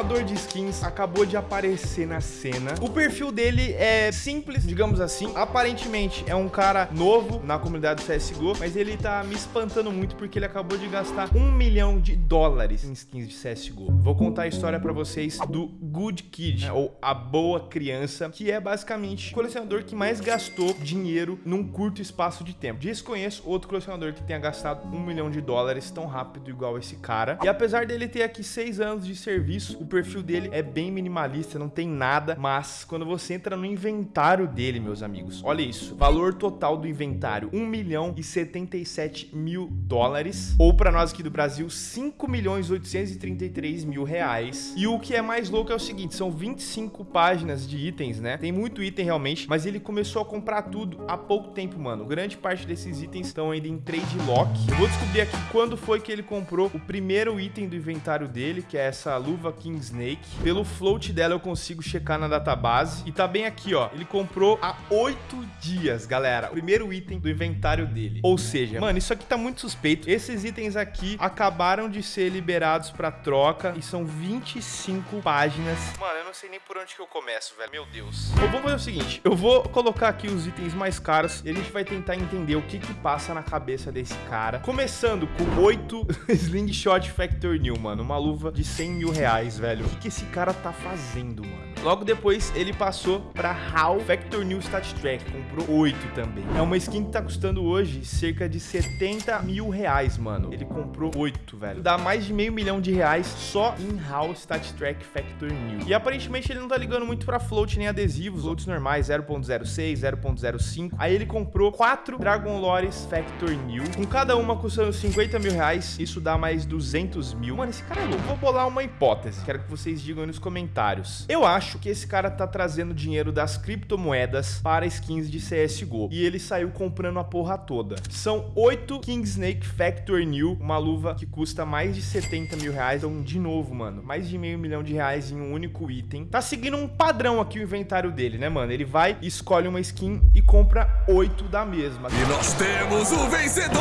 colecionador de skins acabou de aparecer na cena. O perfil dele é simples, digamos assim. Aparentemente é um cara novo na comunidade do CSGO, mas ele tá me espantando muito porque ele acabou de gastar um milhão de dólares em skins de CSGO. Vou contar a história pra vocês do Good Kid, né, ou a boa criança, que é basicamente o colecionador que mais gastou dinheiro num curto espaço de tempo. Desconheço outro colecionador que tenha gastado um milhão de dólares tão rápido igual esse cara. E apesar dele ter aqui seis anos de serviço, o perfil dele é bem minimalista, não tem nada, mas quando você entra no inventário dele, meus amigos, olha isso, valor total do inventário, 1 milhão e 77 mil dólares, ou para nós aqui do Brasil, 5 milhões 833 mil reais. E o que é mais louco é o seguinte, são 25 páginas de itens, né? Tem muito item realmente, mas ele começou a comprar tudo há pouco tempo, mano. Grande parte desses itens estão ainda em trade lock. Eu vou descobrir aqui quando foi que ele comprou o primeiro item do inventário dele, que é essa luva King Snake. Pelo float dela eu consigo checar na database. E tá bem aqui, ó. Ele comprou há oito dias, galera. O primeiro item do inventário dele. Ou seja, mano, isso aqui tá muito suspeito. Esses itens aqui acabaram de ser liberados pra troca e são 25 páginas. Mano, eu não sei nem por onde que eu começo, velho. Meu Deus. Eu vou fazer o seguinte. Eu vou colocar aqui os itens mais caros e a gente vai tentar entender o que que passa na cabeça desse cara. Começando com 8 Slingshot Factor New, mano. Uma luva de 100 mil reais, velho. O que que esse cara tá fazendo, mano? Logo depois, ele passou pra HAL Factor New Stat Track. Comprou 8 também. É uma skin que tá custando hoje cerca de 70 mil reais, mano. Ele comprou 8, velho. Dá mais de meio milhão de reais só em HAL Stat Track Factor New. E aparentemente ele não tá ligando muito pra float nem adesivos. Floats normais, 0.06, 0.05. Aí ele comprou 4 Dragon Lores Factor New. Com cada uma custando 50 mil reais. Isso dá mais 200 mil. Mano, esse cara é louco. Vou bolar uma hipótese. Quero que vocês digam aí nos comentários. Eu acho que esse cara tá trazendo dinheiro das criptomoedas para skins de CSGO. E ele saiu comprando a porra toda. São 8 King Snake Factor New. Uma luva que custa mais de 70 mil reais. Então, de novo, mano, mais de meio milhão de reais em um único item. Tá seguindo um padrão aqui o inventário dele, né, mano? Ele vai, escolhe uma skin e compra 8 da mesma. E nós temos o vencedor!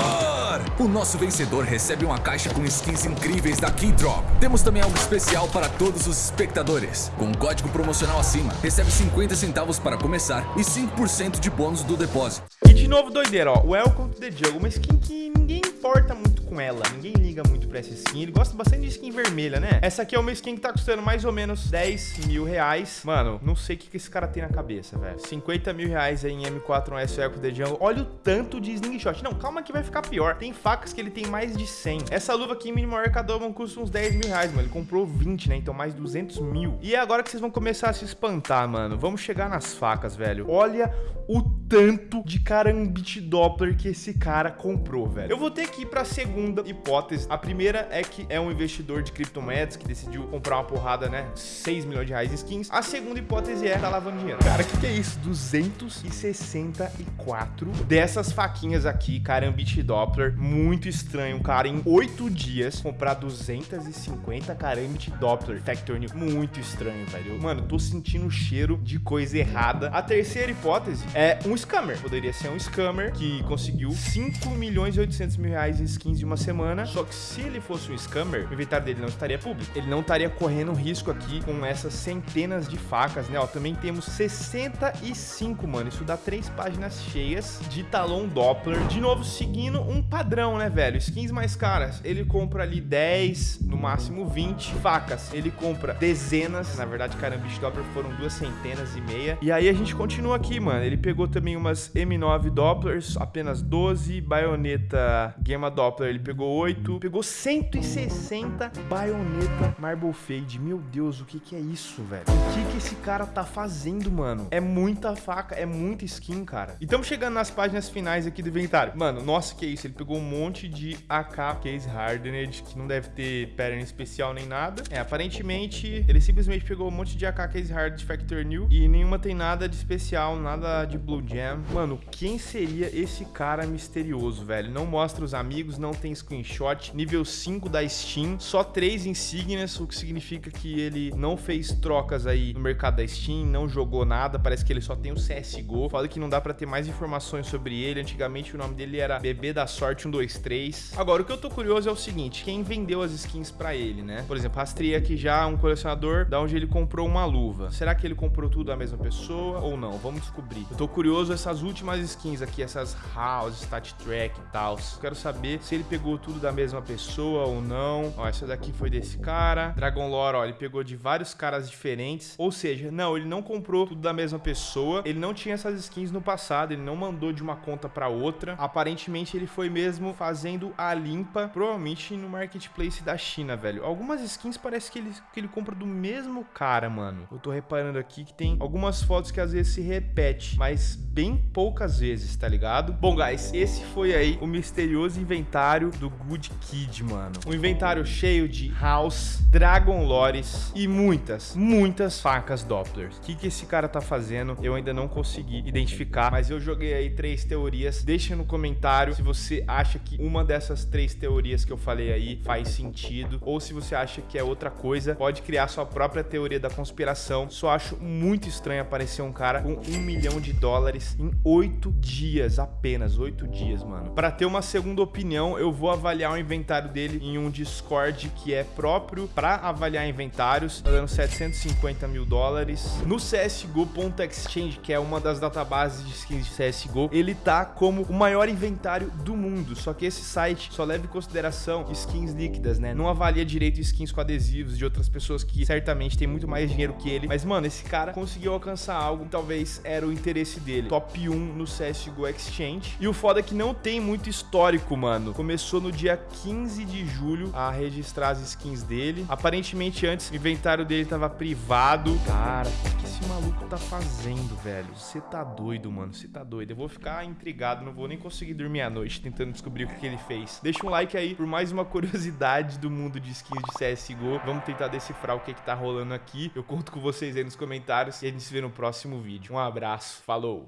O nosso vencedor recebe uma caixa com skins incríveis da Keydrop. Temos também algo especial para todos os espectadores. Com código promocional acima, recebe 50 centavos para começar e 5% de bônus do depósito. E de novo, doideira, ó. Welcome to the Jungle. Uma skin que ninguém importa muito com ela. Ninguém liga muito pra essa skin. Ele gosta bastante de skin vermelha, né? Essa aqui é uma skin que tá custando mais ou menos 10 mil reais. Mano, não sei o que, que esse cara tem na cabeça, velho. 50 mil reais aí em M4S Welcome to the Jungle. Olha o tanto de slingshot. Não, calma que vai ficar pior. Tem facas que ele tem mais de 100. Essa luva aqui, mínimo Arcadoma, custa uns 10 mil reais, mano. Ele comprou 20, né? Então mais 200 mil. E é agora que vocês vão começar a se espantar, mano. Vamos chegar nas facas, velho. Olha o tanto de carambit Doppler que esse cara comprou, velho. Eu vou ter que ir pra segunda hipótese. A primeira é que é um investidor de criptomoedas que decidiu comprar uma porrada, né? 6 milhões de reais em skins. A segunda hipótese é tá lavando dinheiro. Cara, o que, que é isso? 264 dessas faquinhas aqui, carambit Doppler. Muito estranho, cara. Em 8 dias, comprar 250 carambit Doppler Factor New. Muito estranho, velho. Mano, tô sentindo o cheiro de coisa errada. A terceira hipótese é um scammer. Poderia ser um scammer que conseguiu 5 milhões e 800 mil reais em skins de uma semana. Só que se ele fosse um scammer, o inventário dele não estaria público. Ele não estaria correndo risco aqui com essas centenas de facas, né? Ó, também temos 65, mano. Isso dá três páginas cheias de talão Doppler. De novo, seguindo um padrão, né, velho? Skins mais caras. Ele compra ali 10, no máximo 20 facas. Ele compra dezenas. Na verdade, caramba, Doppler foram duas centenas e meia. E aí a gente continua aqui, mano. Ele pegou também umas M9 Dopplers, apenas 12. Baioneta Gamma Doppler, ele pegou 8. Pegou 160 baioneta Marble Fade. Meu Deus, o que que é isso, velho? O que que esse cara tá fazendo, mano? É muita faca, é muita skin, cara. E estamos chegando nas páginas finais aqui do inventário. Mano, nossa, que isso? Ele pegou um monte de AK Case Hardened, que não deve ter pattern especial nem nada. É, aparentemente, ele simplesmente pegou um monte de AK Case Hardened Factor New e nenhuma tem nada de especial, nada de Blue Gem Jam. Mano, quem seria esse cara misterioso, velho? Não mostra os amigos, não tem screenshot. Nível 5 da Steam, só 3 insígnias, o que significa que ele não fez trocas aí no mercado da Steam, não jogou nada, parece que ele só tem o CSGO. Fala que não dá pra ter mais informações sobre ele. Antigamente o nome dele era Bebê da Sorte 123. Agora, o que eu tô curioso é o seguinte, quem vendeu as skins pra ele, né? Por exemplo, rastrei aqui já um colecionador da onde ele comprou uma luva. Será que ele comprou tudo da mesma pessoa ou não? Vamos descobrir. Eu tô curioso essas últimas skins aqui, essas House, Stat Track e tal. Quero saber se ele pegou tudo da mesma pessoa ou não. Ó, essa daqui foi desse cara. Dragon Lore, ó, ele pegou de vários caras diferentes. Ou seja, não, ele não comprou tudo da mesma pessoa. Ele não tinha essas skins no passado, ele não mandou de uma conta pra outra. Aparentemente ele foi mesmo fazendo a limpa, provavelmente no marketplace da China, velho. Algumas skins parece que ele, que ele compra do mesmo cara, mano. Eu tô reparando aqui que tem algumas fotos que às vezes se repete, mas bem poucas vezes, tá ligado? Bom, guys, esse foi aí o misterioso inventário do Good Kid, mano. Um inventário cheio de House, Dragon Lores e muitas, muitas facas Dopplers. O que, que esse cara tá fazendo? Eu ainda não consegui identificar, mas eu joguei aí três teorias. Deixa no comentário se você acha que uma dessas três teorias que eu falei aí faz sentido, ou se você acha que é outra coisa, pode criar sua própria teoria da conspiração. Só acho muito estranho aparecer um cara com um milhão de dólares em oito dias, apenas oito dias, mano. Para ter uma segunda opinião, eu vou avaliar o inventário dele em um Discord que é próprio para avaliar inventários, tá dando 750 mil dólares. No CSGO.exchange, que é uma das databases de skins de CSGO, ele tá como o maior inventário do mundo, só que esse site só leva em consideração skins líquidas, né? Não avalia direito skins com adesivos de outras pessoas que certamente têm muito mais dinheiro que ele. Mas, mano, esse cara conseguiu alcançar algo que talvez era o interesse dele. Top 1 no CSGO Exchange. E o foda é que não tem muito histórico, mano. Começou no dia 15 de julho a registrar as skins dele. Aparentemente, antes, o inventário dele tava privado. Cara, o que esse maluco tá fazendo, velho? Você tá doido, mano. Você tá doido. Eu vou ficar intrigado, não vou nem conseguir dormir à noite tentando descobrir o que, ele fez. Deixa um like aí por mais uma curiosidade do mundo de skins de CSGO. Vamos tentar decifrar o que que tá rolando aqui. Eu conto com vocês aí nos comentários e a gente se vê no próximo vídeo. Um abraço, falou!